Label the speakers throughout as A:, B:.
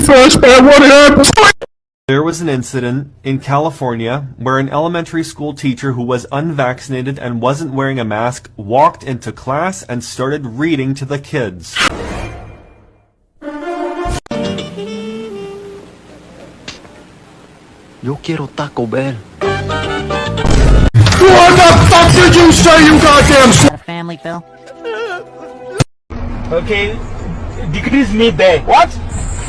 A: first by what happened.
B: There was an incident in California where an elementary school teacher who was unvaccinated and wasn't wearing a mask walked into class and started reading to the kids.
C: Yo quiero Taco Bell.
A: What the fuck did you say, you goddamn s-
D: A family, Phil?
E: Okay, decrease me there. What?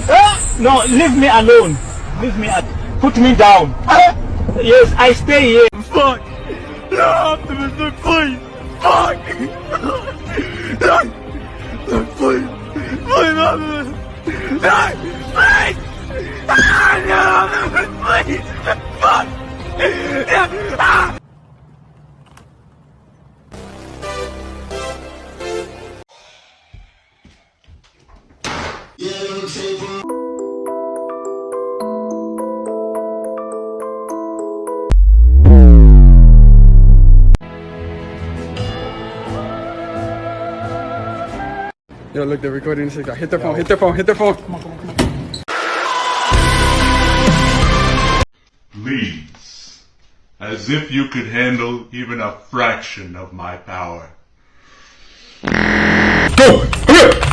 E: Uh, no, leave me alone. Leave me. At, put me down. Uh, yes, I stay here. Fuck. No, please. Fuck. Look, please. Please. Look, please. Ah, no, please. Fuck.
F: Yo, look, they're recording this. guy. Hit their phone, hit their phone, hit their phone.
G: Please, as if you could handle even a fraction of my power.
A: Go! Hurry up!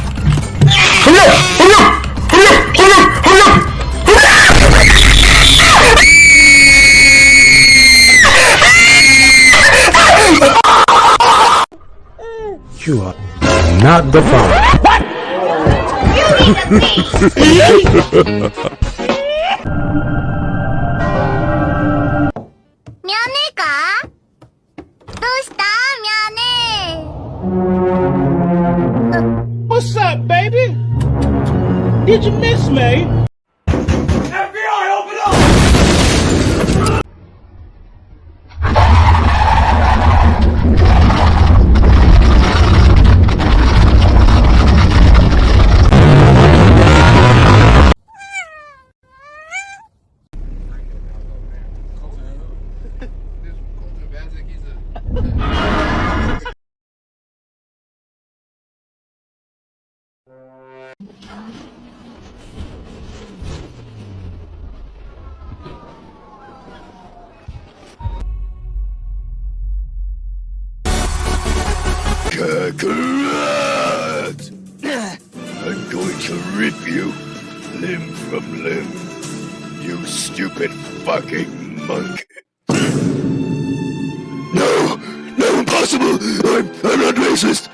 A: You are not the father. What? You need かど
H: うしたみゃね
E: What's up, baby? Did you miss me?
A: Kakarot! I'm going to rip you limb from limb. You stupid fucking monk. No! No, impossible! I'm, I'm not racist!